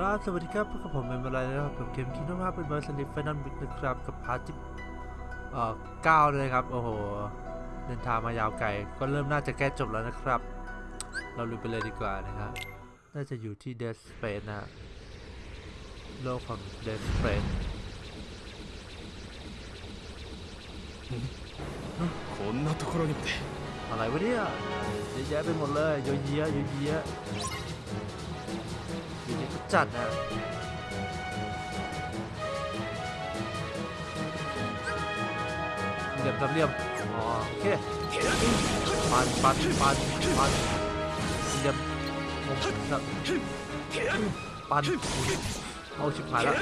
ครับสวัสดีครับพวกกับผมเป็นอะไรนะครับผมเกมคิงดอมฮาร์เป็นเวอร์ชันดิฟเฟนนบิกนะครับกับพาร์ทที่เอ่อเก้าเลยครับ โอ้โห เดินทางมายาวไกล ก็เริ่มน่าจะแก้จบแล้วนะครับ เราลุยไปเลยดีกว่านะครับ น่าจะอยู่ที่เดสเฟนนะ โลกของเดสเฟนこんなところにまでอะไรวะเนี่ยเยอะแยะไปหมดเลยเยอะเยอะเยอะแยะ จัดนะเหลี่ยมสามเหลี่ยมอ๋อโอเคปันปันปันปันเหลี่ยมมุมสับปันเอาชิบหายแล้ว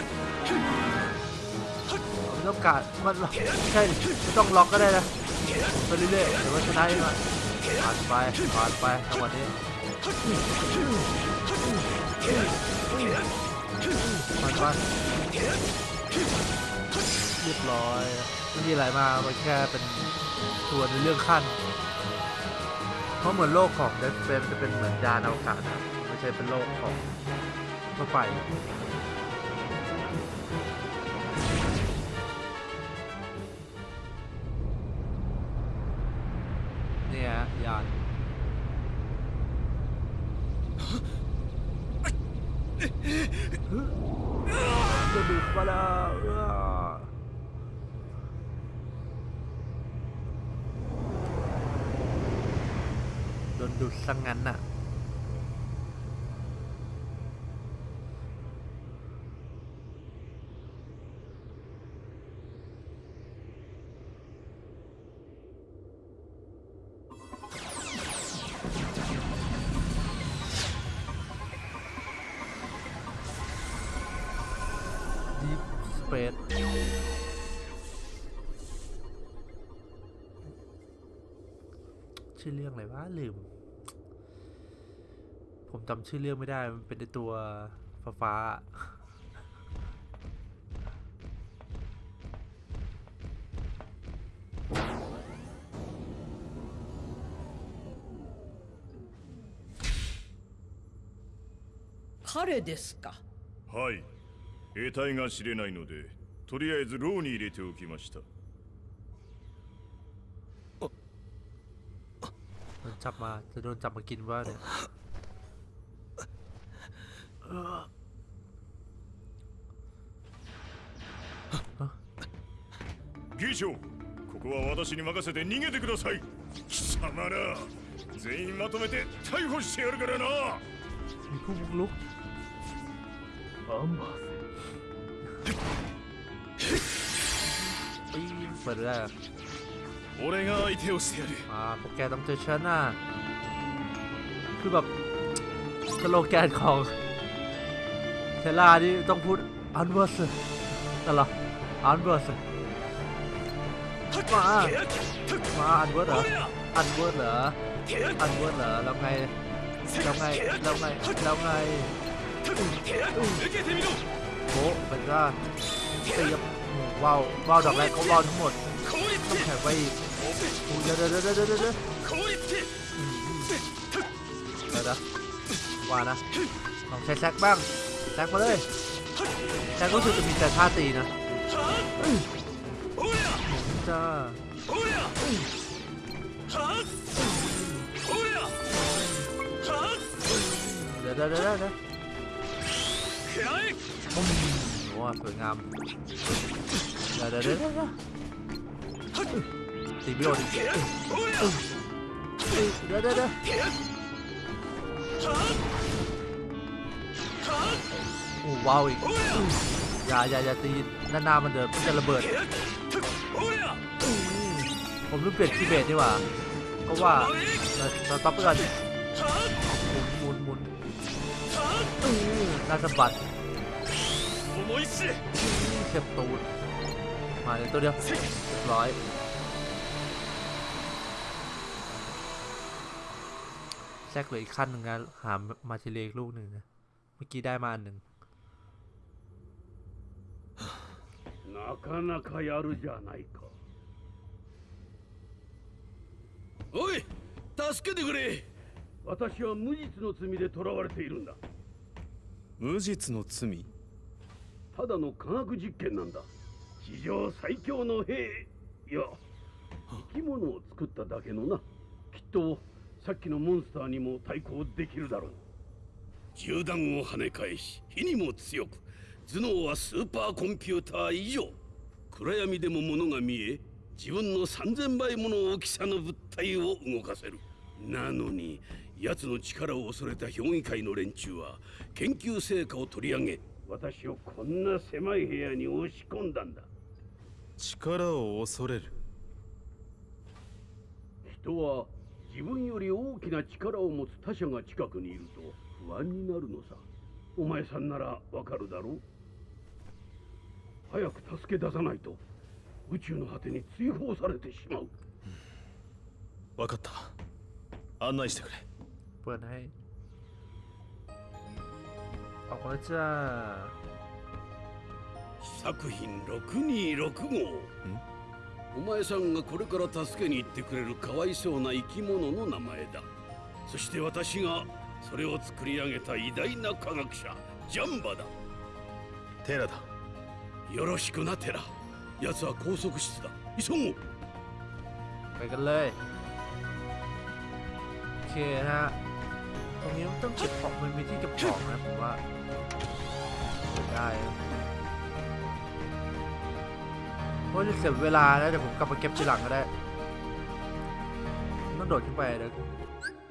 ไม่ต้องการมันใช่ไม่ต้องล็อกก็ได้นะไปเรื่อยๆเดี๋ยวมันชนะเองอะผ่านไปผ่านไปจังหวะนี้ มันไปเรียบร้อยไม่มีอะไรมามันแค่เป็นตัวในเรื่องขั้น เพราะเหมือนโลกของเดฟเฟมจะเป็นเหมือนยานอวกาศนะไม่ใช่เป็นโลกของทั่วไป ดนดูดซะงงั้นน่ะ Deep Space ชื่อเรื่องอะไรวะลืม จำชื่อเรื่องไม่ได้ มันเป็นในตัวฟ้าฟ้าๆ 彼ですかはい得体が知れないのでとりあえず牢に入れておきました โดนจับมาจะโดนจับมากินว่าเนี่ยเออ 議長ここは私に任せて逃げてください貴様ら全員まとめて逮捕してやるからな มีผู้บุกลุก アンバー ปีนเปิดได้อะ 俺が相手をしてやる อ่าพวกแกต้องเจอฉันน่ะคือแบบสโลแกนของ เทล่านี่ต้องพูดอันเวอร์สแต่ละอันเวอร์สมา มาอันเวอร์เหรออันเวอร์เหรออันเวอร์เหรอแล้วไงแล้วไงแล้วไงแล้วไงโอ้เป็นว่าตีกับว้าวว้าวดอกแรกเขารอทั้งหมดต้องแข็งไปอีกเดี๋ยวเดี๋ยวเดี๋ยวเดี๋ยวเดี๋ยวเดี๋ยวนะว่านะลองใช้แซกบ้าง แทกมาเลยแทกรู้สึกจะมีแต่ท่าตีนะจ้าเดี๋ยวเดี๋ยวเดี๋ยวเดี๋ยวโอ้โหสวยงามเดี๋ยวเดี๋เดี๋ตีบิโอดิเดี๋ยวเดี๋เดี๋ โอ้ว้าวอีกอย่าอย่าอย่าตีหน้ามันเดินจะระเบิด ผมรู้เปลี่ยนทีเบตดีกว่าก็ว่าเราตับเพื่อนหมุนหมุนน่าสะบัดเข็บตูดมาเลยตัวเดียวร้อยแซกเลยอีกขั้นหนึ่งนะหามาทีเลกลูกหนึ่งนะ มื่อกี้ได้มาอันหนึ่ง なかなかやるじゃないかおい助けてくれ私は無実の罪で囚われているんだ 無実の罪ただの科学実験なんだ史上最強の兵いや生き物を作っただけのなきっとさっきのモンスターにも対抗できるだろう 銃弾を跳ね返し火にも強く頭脳はスーパーコンピューター以上。暗闇でも物が見え自分の3000倍もの大きさの物体を動かせる。なのに奴の力を恐れた評議会の連中は研究成果を取り上げ私をこんな狭い部屋に押し込んだんだ。力を恐れる。人は自分より大きな力を持つ他者が近くにいると不安になるのさ。お前さんならわかるだろう。早く助け出さないと。宇宙の果てに追放されてしまう。分かった。案内してくれ。不然还あこいつはあ。作品626号。お前さんがこれから助けに行ってくれるかわいそうな生き物の名前だそして私がそれを作り上げた偉大な科学者ジャンバだテラだよろしくなテラ奴は拘束室だ急ごう ไปกันเลยโอเคนะฮะตรงนี้มันต้องเก็บของมันมีที่เก็บของนะผมว่าได้ นะเพราจะเสียเวลาแล้วเดี๋ยวผมกลับมาเก็บทีหลังก็ได้ต้องโดดขึ้นไปเดี๋ยว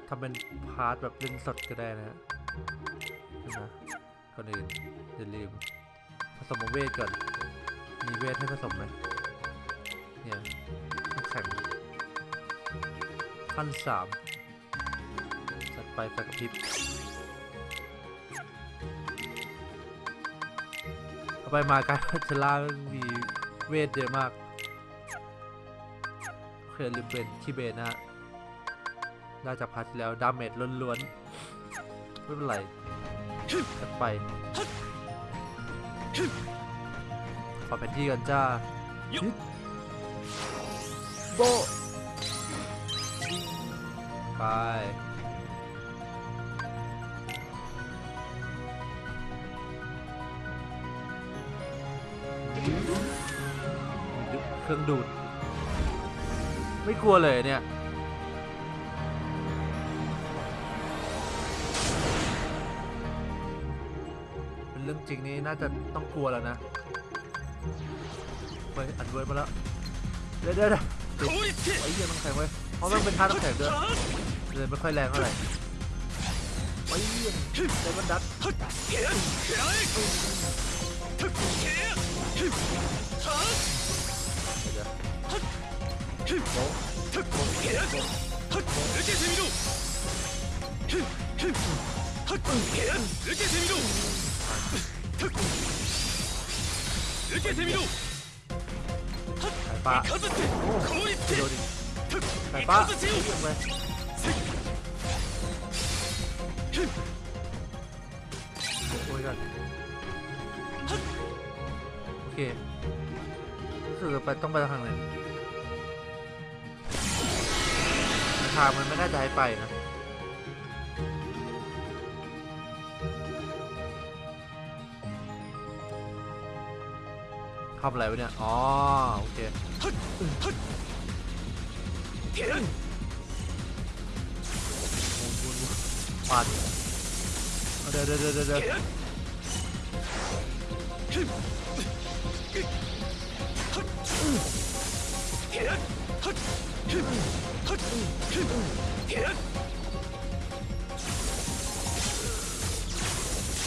ทำเป็นพาร์ทแบบเล่นสดก็ได้นะฮะนะก่อนอื่นอย่าลืมผสมเวทก่อน มีเวทให้ผสมไหมเนี่ยแข็งขั้นสามจัดไปไฟกระพริบเอาไปมาการพัชล่ามี เวทเยอะมาก โอเคลืมเป็นคีเบนนะฮะน่าจะพัดแล้ว ดาเมจล้วนๆ ไม่เป็นไรจัดไป ขอแผนที่กันจ้าโบไป เครื่องดูด ไม่กลัวเลยเนี่ย เป็นเรื่องจริงนี่น่าจะต้องกลัวแล้วนะไปอัดเวิร์ดมาแล้ว เดี๋ยวเดี๋ยวไอ้เหี้ยต้องแข็งไว้ยเพราะมันเป็นท่าต้องแข็งด้วยเลยไม่ค่อยแรงเท่าไหร่ไปเยี่ยมเลยมันดัดเโบ๊ะสายฟ้าโอ้โดนดิสายฟ้าเยี่ยมไปโอ้ยกันโอเครู้สึกว่าไปต้องไปทางไหน ทางมันไม่น่าจะให้ไปนะทำอะไรวะเนี่ย อ๋อ โอเคปัดเอาเดี๋ยวเดี๋ยวเดี๋ยวเดี๋ยว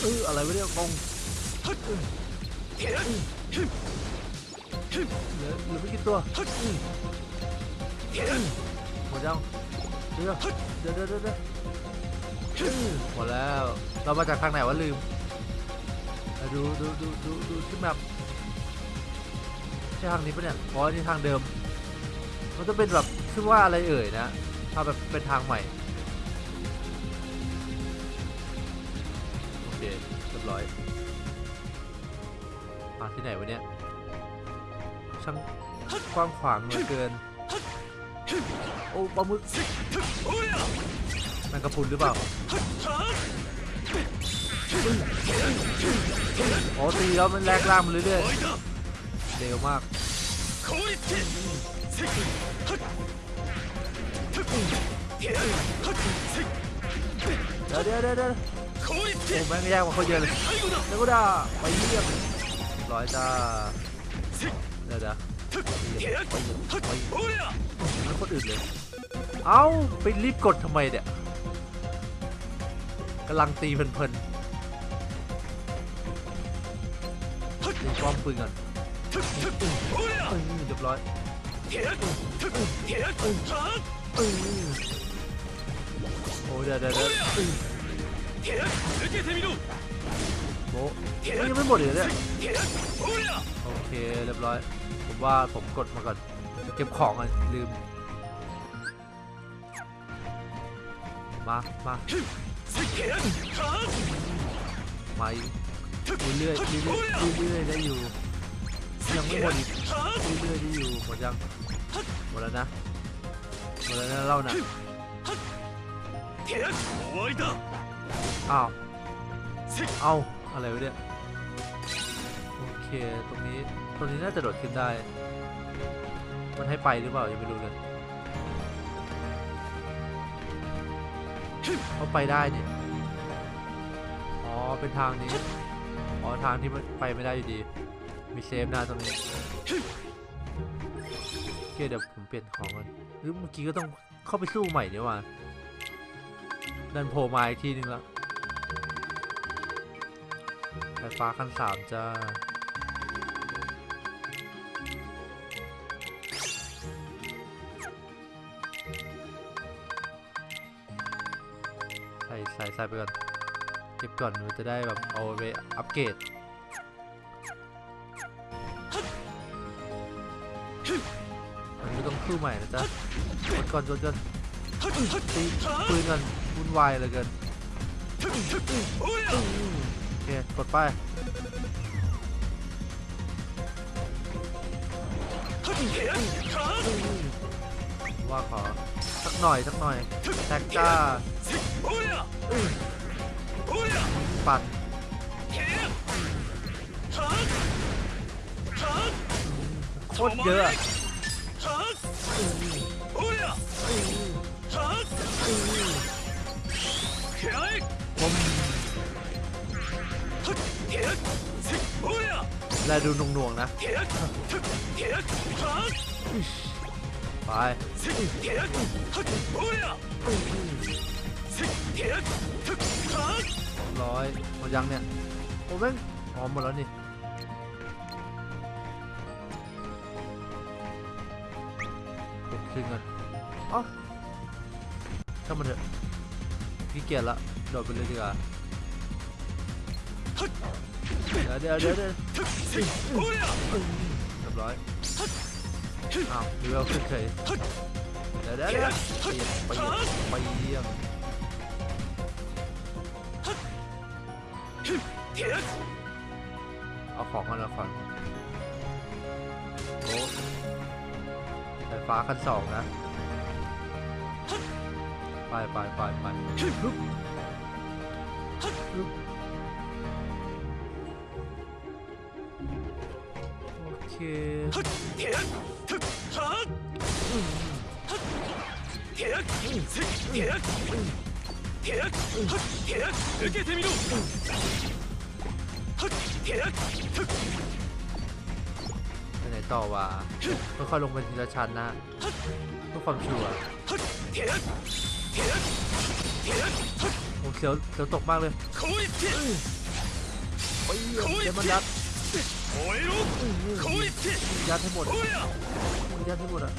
เอออะไรวะเนี่ยกงเหลือเหลือไม่กี่ตัวหมดยังเดี๋ยวเดี๋ยวเดี๋ยวเดี๋ยวเดี๋ยวหมดแล้ว เรามาจากทางไหนวะลืม ดูดูดูดูดูที่แมปใช่ทางนี้ปะเนี่ยอ๋อนี่ทางเดิม มันจะเป็นแบบชื่อว่าอะไรเอ่ยนะถ้าแบบเป็นทางใหม่ โอเคเรียบร้อยมาที่ไหนวะเนี่ย ช่างกว้างขวางเหลือเกิน โอ้ปลาหมึกแมงกระพุนหรือเปล่าโอ้ตีแล้วมันแลกล่างมันเรื่อยๆเร็วมาก เดี๋ยวเดี๋ยวเดี๋ยวเดี๋ยวโอ้แม่งยากกว่าเขาเยอะเลยเดี๋ยวกดาไปเยี่ยมร้อยจ้าเดี๋ยวเดี๋ยวแล้วคนอื่นเลย เอ้า ไปรีบกดทำไมเนี่ยกำลังตีเพลินๆตีป้อมปืนก่อนเรียบร้อย โอ้เดี๋ยวเดี๋ยวเดี๋ยวโบยังไม่หมดเลยเนี่ยโอเคเรียบร้อยผมว่าผมกดมาก่อนเก็บของอะลืมมามามาเรื่อยเรื่อยเรื่อยได้อยู่ ยังไม่หมดอีกเรื่อยๆที่อยู่หมดยังหมดแล้วนะหมดแล้วนะเล่านะอ้าวเอาอะไรไว้เนี่ยโอเคตรงนี้ตรงนี้น่าจะโดดขึ้นได้ มันให้ไปหรือเปล่ายังไม่รู้เลยเขาไปได้เนี่ยอ๋อเป็นทางนี้อ๋อทางที่มันไปไม่ได้อยู่ดี มีเซฟนะตรงนี้โอเคเดี๋ยวผมเปลี่ยนของก่อนหรือเมื่อกี้ก็ต้องเข้าไปสู้ใหม่ดีกว่าดันโผล่มาอีกทีนึงล้วไฟฟ้าขั้นสามจ้าใส่ใส่ใส่ไปก่อน เก็บก่อนมันจะได้แบบเอาไปอัปเกรด สู้ใหม่นะจ๊ะกดก่อนจนจนตีปืนกันวุ่นวายเลยเกินโอเคกดไปว่าขอสักหน่อยสักหน่อยแท็กจ้าปัดโคตรเยอะ แลดูน่วงๆนะ ไปร้อยหมดยังเนี่ย โอ้แม่งอ๋อหมดแล้วนี่ ขึ้นก่อนอ้าถ้ามันเถอะพี่เกียจละโดดไปเลยดีกว่าเดี๋ยวเดี๋ยวเดี๋ยวเรียบร้อยอ้าวเรือขึ้นเฉยเดี๋ยวเดี๋ยวเดี๋ยวไปไปเยี่ยมเอาของมาแล้วก่อน ฟฟ้าขั้นสองนะ ไปไปไปไปฮึบฮึบโอเคは ต่อว่าค่อยๆลงไปทีละชั้นนะเพื่อความชัวร์โอ้เสียวเสียวตกมากเลยเดี๋ยวมันยัดยัดให้หมดยัดให้หมดอะ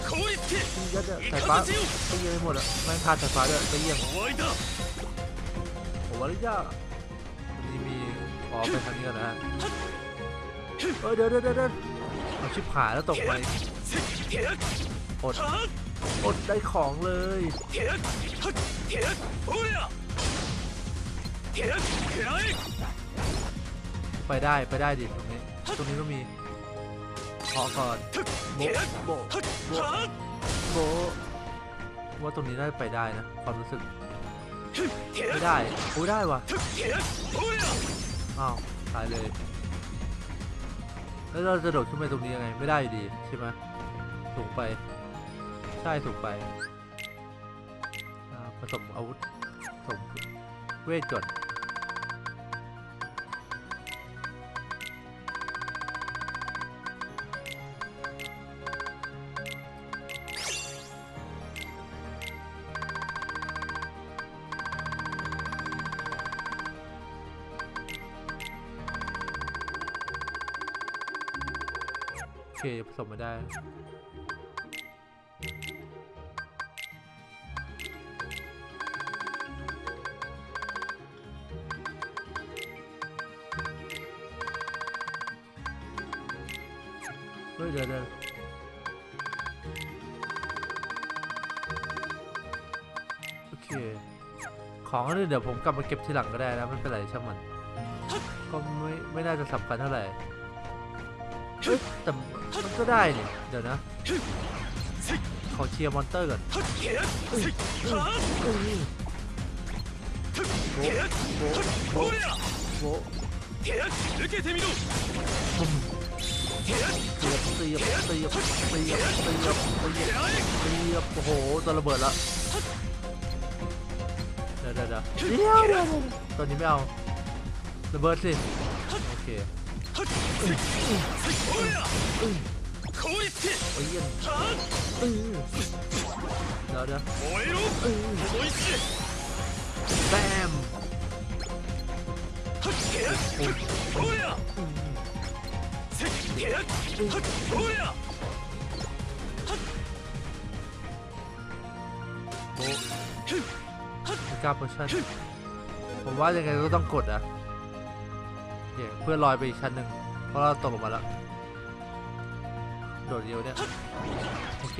ยัดอะส่ฟ้าไปเยี่ยมให้หมดอะไม่พลาดส่ฟ้าด้วยไปเยี่ยมโอ้วันยากนี่มีอ๋อไปทางนี้นะเเดี๋ยวเดี๋ยวเดี๋ยว ชิบหายแล้วตกไปอด อดได้ของเลยไปได้ไปได้ดิตรงนี้ตรงนี้ก็มีขอก่อนโบโบโบโบว่าตรงนี้ได้ไปได้นะความรู้สึกไม่ได้โอ้ได้ว่ะอ้าวตายเลย แล้วเราจะโดดขึ้นไปตรงนี้ยังไงไม่ได้อยู่ดีใช่ไหมสูงไป ใช่สูงไปผสมอาวุธผสมเวทก่อน เคผสมมาได้เฮ้ยเดี๋ยวเดี๋ยวโอเค ของอันนี้เดี๋ยวผมกลับมาเก็บทีหลังก็ได้นะไม่เป็นไรช่างมัน ก็ไม่ไม่น่าจะสำคัญเท่าไหร่เฮ้ยแต่ ก็ได้เนี่ยเดี๋ยวนะขอเคลียร์ monster ก่อนโบโบเสียบเสียบเสียบเสียบเสียบเสียบโอ้โหตัระเบิดละเดี๋ยวเดี๋ยวเดี๋ยวตอนนี้ไม่เอาระเบิดสิโอเค เออเดี๋ยวเดี๋เออแบมกล้าโพชั่นผมว่ายังไงก็ต้องกดอะเพื่อลอยไปอีกชั้นหนึ่งเพราะเราตกลงมาแล้ว โดดเดียวเนี่ยโอเค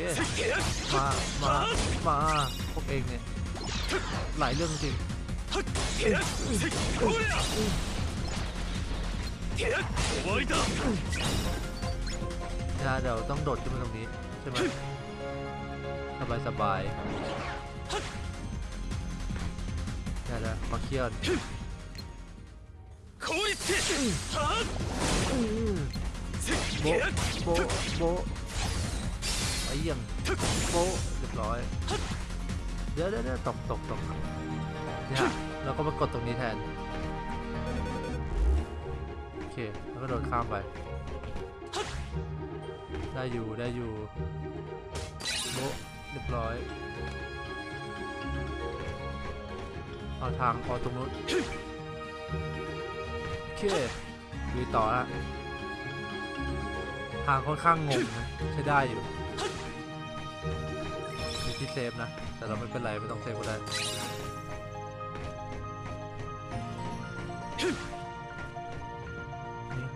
มามามาพวกเองเนี่ยหลายเรื่องจริงนะเดี๋ยวต้องโดดขึ้นมาตรงนี้ใช่ไหมสบายสบายได้แล้วมาเคลียร์ โบโบโบไอ้ยังโบเรียบร้อยเดี๋ยวเดี๋ยวเดี๋ยวตกตกตกเนี่ยเราก็มากดตรงนี้แทนโอเคแล้วก็โดดข้ามไป ได้อยู่ได้อยู่โบเรียบร้อยเอาทางพอตรงนู้นโอเคดูต่อฮะ ทางค่อนข้างงงใช้ได้อยู่มีที่เซฟนะ แต่เราไม่เป็นไร ไม่ต้องเซฟก็ได้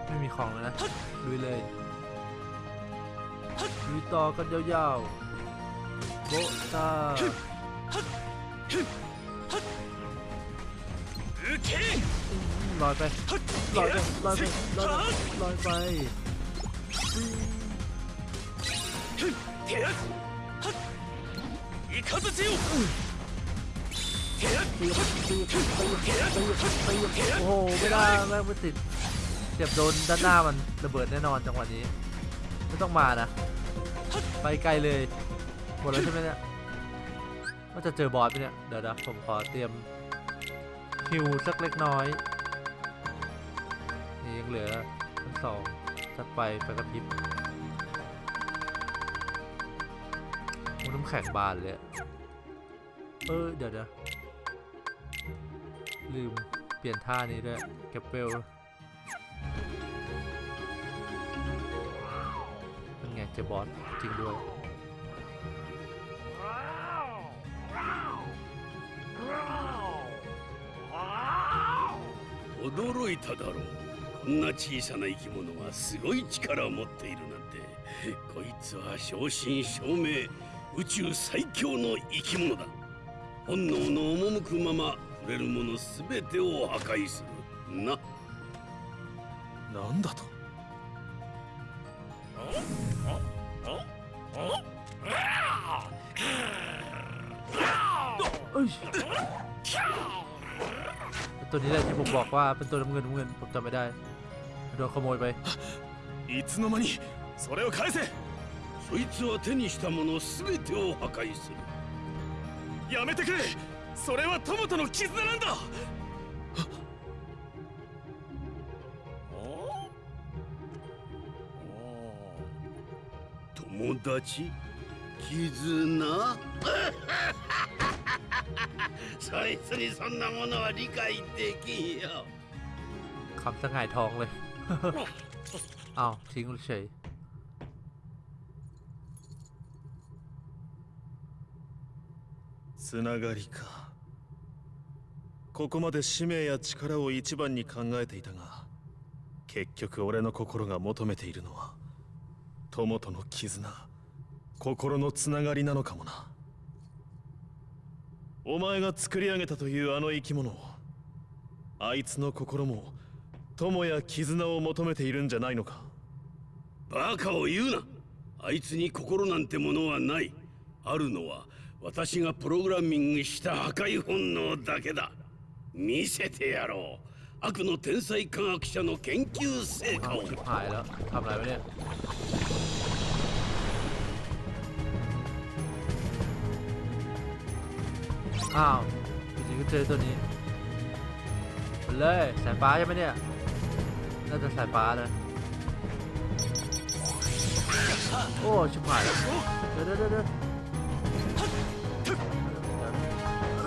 ไม่มีของแล้วนะลุยเลยลุต่อกันยาวๆโบตาลอยไปลอยไปลอยไปลอยไป โอ้โหไม่ได้ไม่ไปติดเจ็บโดนด้านหน้ามันระเบิดแน่นอนจังหวะนี้ ไม่ต้องมานะ ไปไกลเลยหมดแล้วใช่ไหมเนี่ยว่าจะเจอบอสไหเนี่ยเดี๋ยวนะผมขอเตรียมฮิวสักเล็กน้อยนี่ยังเหลือทั้งสองจัดไปไปกับพิบ น้ำแข็งบานเลยอะเออ เดี๋ยวเดี๋ยวลืมเปลี่ยนท่านี้ด้วยเก็บเปลนั่นไงเจอบอสจริงด้วย 驚いただろうこんな小さな生き物がすごい力を持っているなんてこいつは正真正銘 宇宙最強の生き物だ本能の赴くまま触れるもの全てを破壊するななんだとเอ้ย ตัวนี้แหละที่ผมบอกว่าเป็นตัวน้ำเงินน้ำเงินผมจำไม่ได้โดนขโมยไป いつの間にそれを返せ そいつは手にしたもの全てを破壊するやめてくれそれは友との絆なんだ友達絆そいつにそんなものは理解できんよ คำสงายทองเลย อ้าวทิ้งเฉย つながりか。ここまで使命や力を一番に考えていたが結局俺の心が求めているのは友との絆。心のつながりなのかもな。お前が作り上げたというあの生き物あいつの心も友や絆を求めているんじゃないのか。バカを言うな。あいつに心なんてものはない。あるのは私がプログラミングした破壊本能だけだ見せてやろう悪の天才科学者の研究成果 อ้าว を ชิบหายแล้วทำอะไรวะเนี่ยอ้าวจริงๆก็เจอตัวนี้ไปเลยสายฟ้าใช่ไหมเนี่ยน่าจะสายฟ้านะโอ้ชิบหายแล้วเดี๋ยวเดี๋ยวเดี๋ยว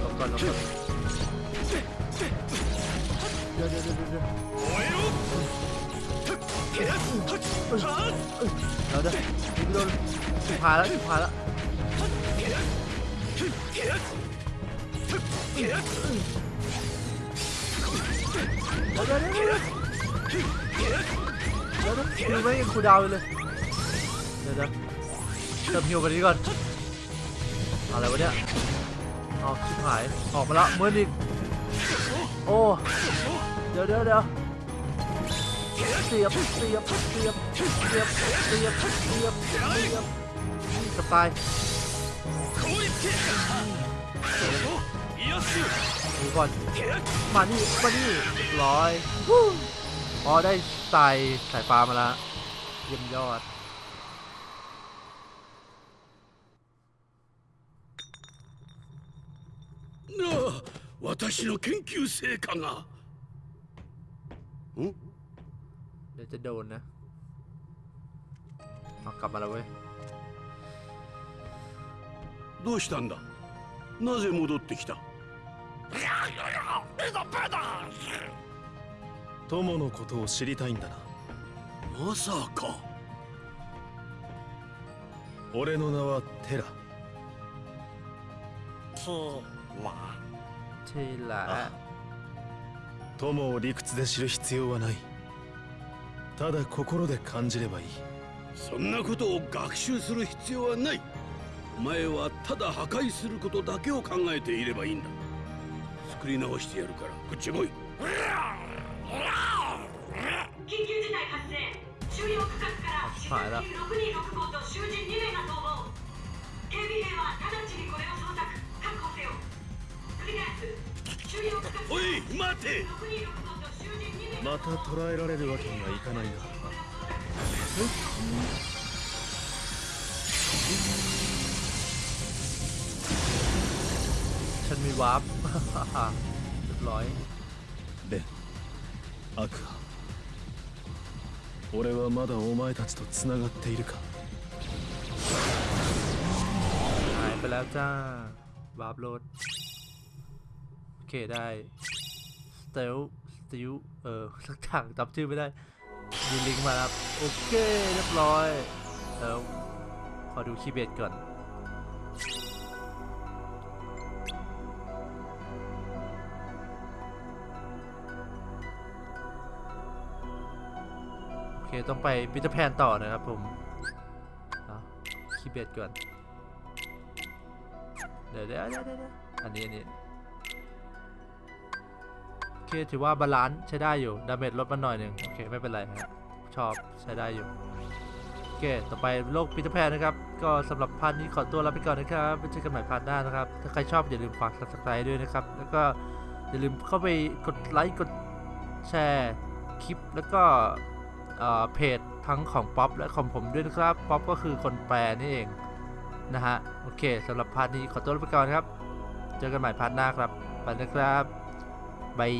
หลบก่อนหลบก่อนเดี๋ยวเดี๋ยวเดี๋ยวเดี๋ยวเราเด้อโดนพาแล้วพาแล้วเดี๋ยวเดี๋ยวเดี๋ยวเดี๋ยวไม่ยังคูดาวเลยเดี๋ยวเดี๋ยวเติมฮิวไปดีก่อนอะไรวะเนี่ย เอาชิบหาย ออกมาละมืดอีก โอ้ เดี๋ยวเดี๋ยวเดี๋ยวเสียบเสียบเสียบเสียบเสียบเสียบเสียบจะตายดูก่อนมานี่มานี่ร้อยอ๋อได้ใส่สายฟ้ามาแล้วเยี่ยมยอด 私の研究成果が เดี๋ยวจะโดนนะเอากลับมาแล้วเว้ย どうしたんだなぜ戻ってきた友のことを知りたいんだなまさか俺の名はテラ テイラー友を理屈で知る必要はない。ただ心で感じればいい。そんなことを学習する必要はない。お前はただ破壊することだけを考えていればいいんだ。作り直してやるからこっち来い。緊急事態発生。収容区画から死者6人6号と囚人2名がおい待て6265と囚人2名また捕らえられるわけにはいかないな ฉันมีวาร์ป เรียบร้อย レンアクア俺はまだお前たちと繋がっているか หายไปแล้วจ้าวาร์ปโหลดโอ โอเคได้สเตลสติวเออสักอย่างจำชื่อไม่ได้มีลิงก์มาครับ โอเค เรียบร้อยแล้วขอดู keyblade ก่อนโอเค ต้องไป Peter Pan ต่อนะครับผม keyblade ก่อน เดี๋ยวเดี๋ยวเดี๋ยวอันนี้ อันนี้ เคถือว่า balance ใช้ได้อยู่ damage ลดมาหน่อยหนึ่งโอเค ไม่เป็นไรฮะชอบใช้ได้อยู่โอเค ต่อไปโลก Peter Pan นะครับ ก็สำหรับ part นี้ขอตัวลาไปก่อนนะครับไว้เจอกันใหม่ part หน้านะครับ ถ้าใครชอบอย่าลืมฝาก subscribe ด้วยนะครับ แล้วก็อย่าลืมเข้าไปกดไลค์กดแชร์คลิปแล้วก็เอ่อเพจทั้งของป๊อปและของผมด้วยนะครับ ป๊อปก็คือคนแปลนี่เองนะฮะ โอเคสำหรับ part นี้ขอตัวลาไปก่อนครับ เจอกันใหม่ part หน้าครับ ไปนะครับ บาย